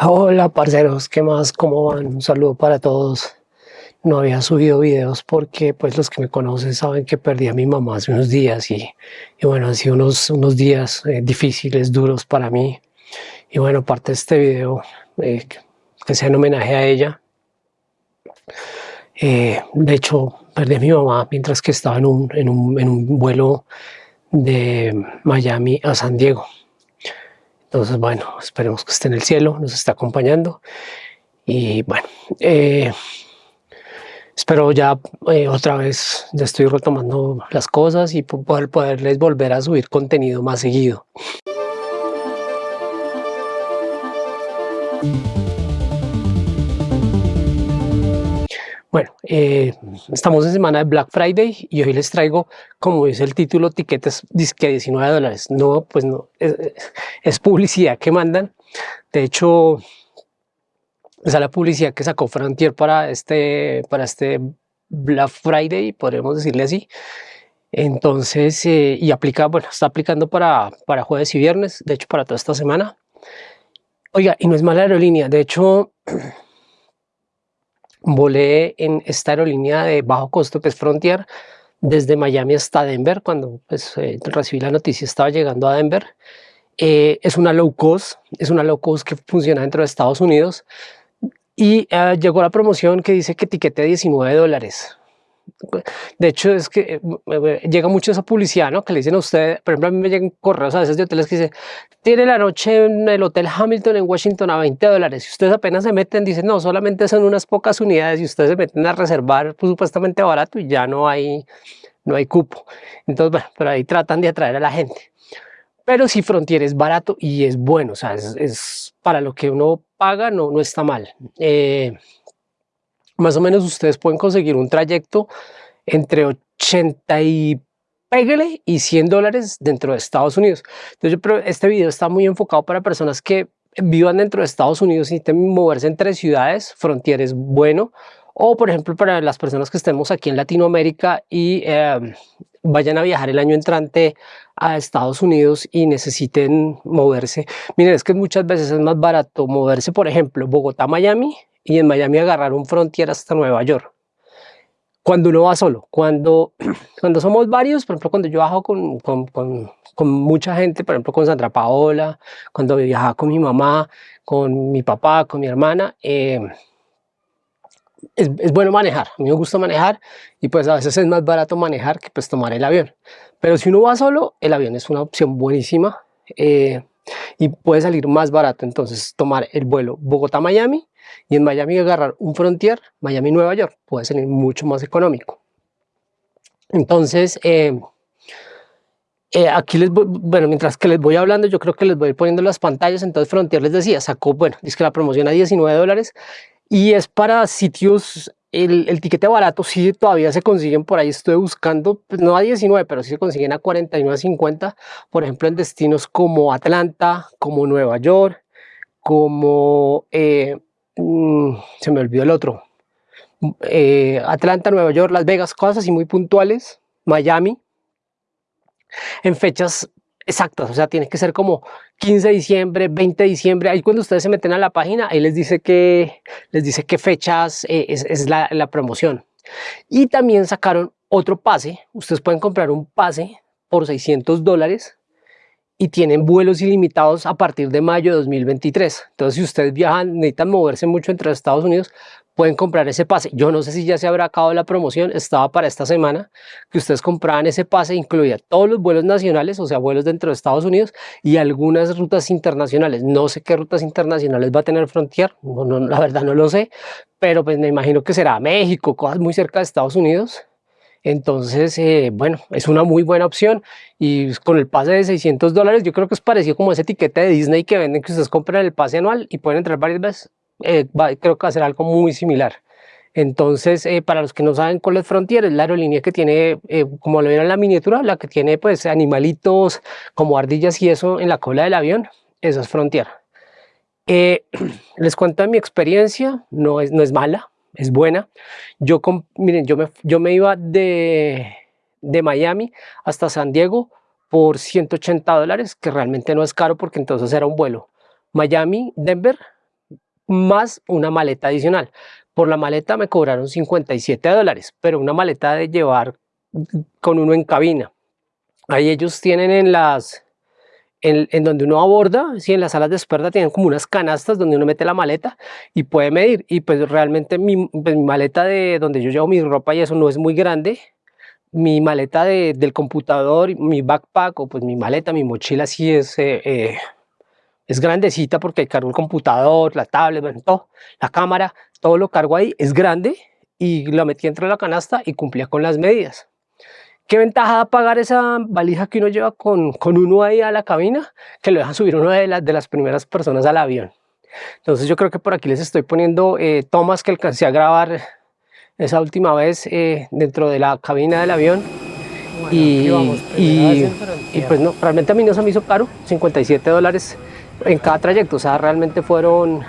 Hola parceros, ¿qué más? ¿Cómo van? Un saludo para todos. No había subido videos porque pues los que me conocen saben que perdí a mi mamá hace unos días y, y bueno, han sido unos, unos días eh, difíciles, duros para mí. Y bueno, parte de este video eh, que sea en homenaje a ella. Eh, de hecho, perdí a mi mamá mientras que estaba en un, en un, en un vuelo de Miami a San Diego. Entonces, bueno, esperemos que esté en el cielo, nos está acompañando. Y bueno, eh, espero ya eh, otra vez, ya estoy retomando las cosas y poder poderles volver a subir contenido más seguido. Bueno, eh, estamos en semana de Black Friday y hoy les traigo, como dice el título, tiquetes disque 19 dólares. No, pues no, es, publicidad que mandan. De hecho, esa es la publicidad que sacó Frontier para este, para este Black Friday, podríamos decirle así. Entonces, eh, y aplica, bueno, está aplicando para, para jueves y viernes, de hecho para toda esta semana. Oiga, y no es mala aerolínea, de hecho, volé en esta aerolínea de bajo costo que es Frontier desde Miami hasta Denver cuando pues, eh, recibí la noticia estaba llegando a Denver. Eh, es una low cost es una low cost que funciona dentro de Estados Unidos. Y eh, llegó la promoción que dice que etiquete 19 dólares de hecho, es que eh, llega mucho esa publicidad, ¿no? Que le dicen a usted, por ejemplo, a mí me llegan correos a veces de hoteles que dicen, tiene la noche en el Hotel Hamilton en Washington a 20 dólares. Y ustedes apenas se meten, dicen, no, solamente son unas pocas unidades y ustedes se meten a reservar pues, supuestamente barato y ya no hay, no hay cupo. Entonces, bueno, pero ahí tratan de atraer a la gente. Pero si Frontier es barato y es bueno, o sea, es, para lo que uno paga, no, no está mal. Eh, más o menos ustedes pueden conseguir un trayecto entre 80 y pégale y 100 dólares dentro de Estados Unidos. Entonces, este video está muy enfocado para personas que vivan dentro de Estados Unidos y necesiten moverse entre ciudades, fronteras bueno, o por ejemplo para las personas que estemos aquí en Latinoamérica y em, vayan a viajar el año entrante a Estados Unidos y necesiten moverse. Miren, es que muchas veces es más barato moverse, por ejemplo, Bogotá-Miami y en Miami agarrar un frontier hasta Nueva York. Cuando uno va solo, cuando, cuando somos varios, por ejemplo, cuando yo viajo con, con, con, mucha gente, por ejemplo, con Sandra Paola, cuando viajaba con mi mamá, con mi papá, con mi hermana, eh, es, es, bueno manejar, a mí me gusta manejar y pues a veces es más barato manejar que pues tomar el avión. Pero si uno va solo, el avión es una opción buenísima eh, y puede salir más barato. Entonces tomar el vuelo Bogotá-Miami y en Miami agarrar un Frontier, Miami-Nueva York, puede salir mucho más económico. Entonces, eh, eh, aquí les voy, bueno, mientras que les voy hablando, yo creo que les voy a ir poniendo las pantallas, entonces Frontier les decía, sacó, bueno, dice que la promoción a 19 dólares. Y es para sitios, el, el tiquete barato sí todavía se consiguen por ahí, estoy buscando, pues no a 19, pero sí se consiguen a 49.50, por ejemplo en destinos como Atlanta, como Nueva York, como eh, Mm, se me olvidó el otro, eh, Atlanta, Nueva York, Las Vegas, cosas así muy puntuales, Miami, en fechas exactas, o sea, tiene que ser como 15 de diciembre, 20 de diciembre, ahí cuando ustedes se meten a la página, ahí les dice que, les dice qué fechas eh, es, la, la, promoción. Y también sacaron otro pase, ustedes pueden comprar un pase por 600 dólares y tienen vuelos ilimitados a partir de mayo de 2023. Entonces, si ustedes viajan, necesitan moverse mucho entre Estados Unidos, pueden comprar ese pase. Yo no sé si ya se habrá acabado la promoción, estaba para esta semana, que ustedes compraban ese pase, incluía todos los vuelos nacionales, o sea, vuelos dentro de Estados Unidos y algunas rutas internacionales. No sé qué rutas internacionales va a tener Frontier, no, la verdad no lo sé, pero pues me imagino que será México, cosas muy cerca de Estados Unidos. Entonces, eh, bueno, es una muy buena opción y con el pase de 600 dólares yo creo que es parecido como ese etiquete de Disney que venden que ustedes compran el pase anual y pueden entrar varias veces. Eh, creo que va a ser algo muy similar. Entonces, eh, para los que no saben cuál es Frontier, es la aerolínea que tiene, como lo ven en la miniatura, la que tiene pues animalitos como ardillas y eso en la cola del avión, eso es Frontier. les cuento mi experiencia, no es, no es mala, es buena. Yo, miren, yo me, yo me iba de, de Miami hasta San Diego por 180 dólares, que realmente no es caro porque entonces era un vuelo. Miami, Denver, más una maleta adicional. Por la maleta me cobraron 57 dólares, pero una maleta de llevar con uno en cabina. Ahí ellos tienen en las, en, donde uno aborda, si en las salas de espera tienen como unas canastas donde uno mete la maleta y puede medir. Y pues realmente mi, pues, maleta de donde yo llevo mi ropa y eso no es muy grande. Mi maleta del computador, mi backpack o pues mi maleta, mi mochila sí es, eh, eh, es grandecita porque cargo el computador, la tablet, bueno, todo, la cámara, todo lo cargo ahí, es grande y lo metí dentro de la canasta y cumplía con las medidas. ¿Qué ventaja da pagar esa valija que uno lleva con, con uno ahí a la cabina? Que lo dejan subir uno de, las de las primeras personas al avión. Entonces yo creo que por aquí les estoy poniendo eh, tomas que alcancé a grabar esa última vez eh, dentro de la cabina del avión. y, y, y, pues no, realmente a mí no se me hizo caro, 57 dólares en cada trayecto, o sea, realmente fueron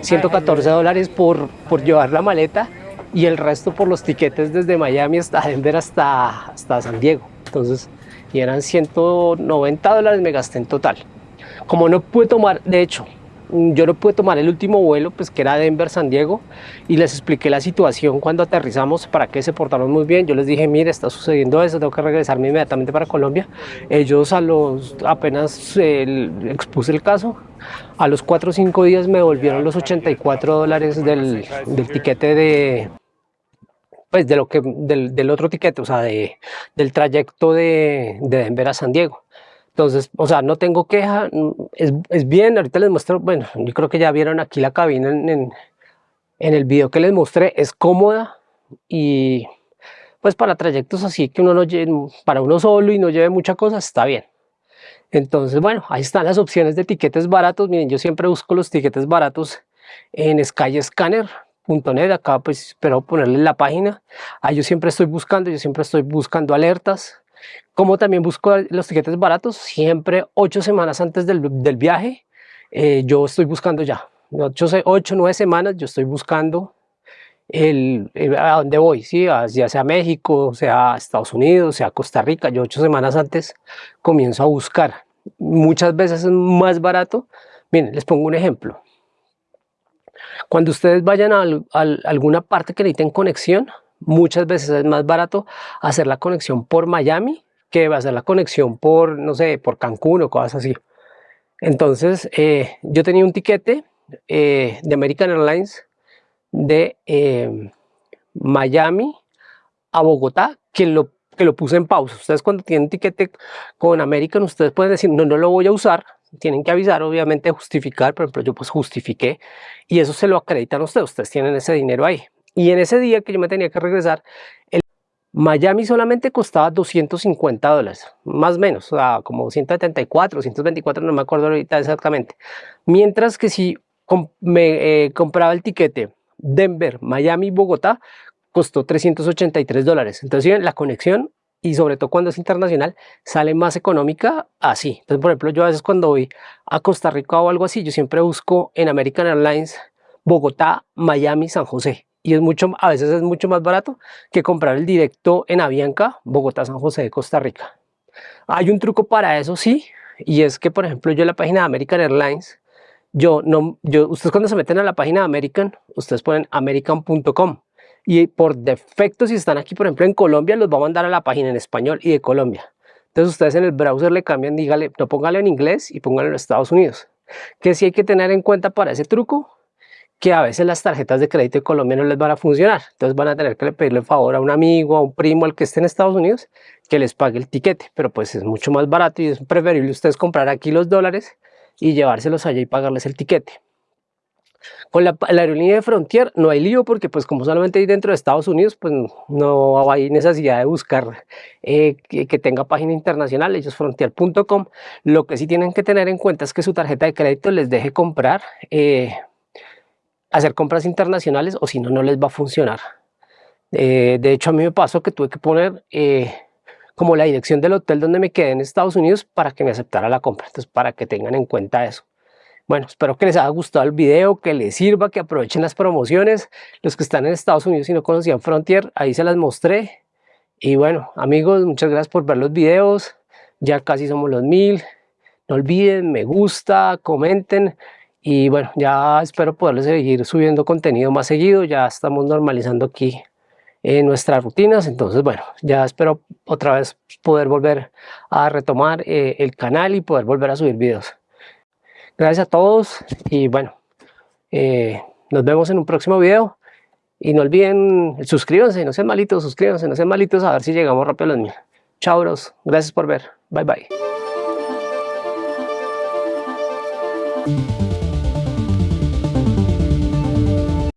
114 eh, dólares por, por llevar la maleta y el resto por los tiquetes desde Miami hasta Denver hasta, hasta San Diego. Entonces, y eran 190 dólares me gasté en total. Como no pude tomar, de hecho, yo no pude tomar el último vuelo, pues que era Denver-San Diego, y les expliqué la situación cuando aterrizamos, para que se portaron muy bien. Yo les dije, mire, está sucediendo eso, tengo que regresarme inmediatamente para Colombia. Ellos a los, apenas expuse el caso, a los 4 o 5 días me devolvieron los 84 dólares del, del tiquete de, pues de lo que, del, otro tiquete, o sea, de, del trayecto de, de Denver a San Diego. Entonces, o sea, no tengo queja, es, es, bien, ahorita les muestro, bueno, yo creo que ya vieron aquí la cabina en, en, el video que les mostré, es cómoda y pues para trayectos así que uno no lleve, para uno solo y no lleve mucha cosa, está bien. Entonces, bueno, ahí están las opciones de tiquetes baratos, miren, yo siempre busco los tiquetes baratos en skyscanner.net, acá pues espero ponerle la página, ahí yo siempre estoy buscando, yo siempre estoy buscando alertas, como también busco los tiquetes baratos, siempre ocho semanas antes del, del viaje, eh, yo estoy buscando ya. Ocho, ocho, nueve semanas yo estoy buscando el, a dónde voy, ¿sí? ya sea México, sea Estados Unidos, sea Costa Rica. Yo ocho semanas antes comienzo a buscar. Muchas veces es más barato. Miren, les pongo un ejemplo. Cuando ustedes vayan a, alguna parte que necesiten conexión, muchas veces es más barato hacer la conexión por Miami que hacer la conexión por, no sé, por Cancún o cosas así. Entonces, eh, yo tenía un tiquete eh, de American Airlines de eh, Miami a Bogotá que lo, que lo puse en pausa. Ustedes cuando tienen tiquete con American, ustedes pueden decir, no, no lo voy a usar, tienen que avisar, obviamente justificar, por ejemplo, yo pues justifiqué y eso se lo acreditan a ustedes, ustedes tienen ese dinero ahí. Y en ese día que yo me tenía que regresar, el Miami solamente costaba 250 dólares, más o menos, o sea, como 174, 124, no me acuerdo ahorita exactamente. Mientras que si me eh, compraba el tiquete Denver, Miami, Bogotá, costó 383 dólares. Entonces, la conexión y sobre todo cuando es internacional, sale más económica así. Entonces, por ejemplo, yo a veces cuando voy a Costa Rica o algo así, yo siempre busco en American Airlines Bogotá, Miami, San José y es mucho, a veces es mucho más barato que comprar el directo en Avianca, Bogotá, San José de Costa Rica. Hay un truco para eso, sí, y es que, por ejemplo, yo en la página de American Airlines, yo no, yo, ustedes cuando se meten a la página de American, ustedes ponen american.com y por defecto, si están aquí, por ejemplo, en Colombia, los va a mandar a la página en español y de Colombia. Entonces ustedes en el browser le cambian, dígale, no póngale en inglés y póngale en Estados Unidos. Que sí hay que tener en cuenta para ese truco, que a veces las tarjetas de crédito de Colombia no les van a funcionar. Entonces van a tener que pedirle favor a un amigo, a un primo, al que esté en Estados Unidos, que les pague el tiquete. Pero pues es mucho más barato y es preferible ustedes comprar aquí los dólares y llevárselos allá y pagarles el tiquete. Con la, aerolínea de Frontier no hay lío porque pues como solamente hay dentro de Estados Unidos pues no hay necesidad de buscar eh, que, tenga página internacional, ellos frontier.com. Lo que sí tienen que tener en cuenta es que su tarjeta de crédito les deje comprar eh, hacer compras internacionales o si no, no les va a funcionar. Eh, de hecho, a mí me pasó que tuve que poner como la dirección del hotel donde me quedé en Estados Unidos para que me aceptara la compra. Entonces, para que tengan en cuenta eso. Bueno, espero que les haya gustado el video, que les sirva, que aprovechen las promociones. Los que están en Estados Unidos y no conocían Frontier, ahí se las mostré. Y bueno, amigos, muchas gracias por ver los videos. Ya casi somos los mil. No olviden, me gusta, comenten y bueno, ya espero poderles seguir subiendo contenido más seguido, ya estamos normalizando aquí en nuestras rutinas, entonces bueno, ya espero otra vez poder volver a retomar eh, el canal y poder volver a subir videos. Gracias a todos y bueno, eh, nos vemos en un próximo video. Y no olviden, suscríbanse, no sean malitos, suscríbanse, no sean malitos, a ver si llegamos rápido a los mil. Chao, bros. Gracias por ver. Bye, bye.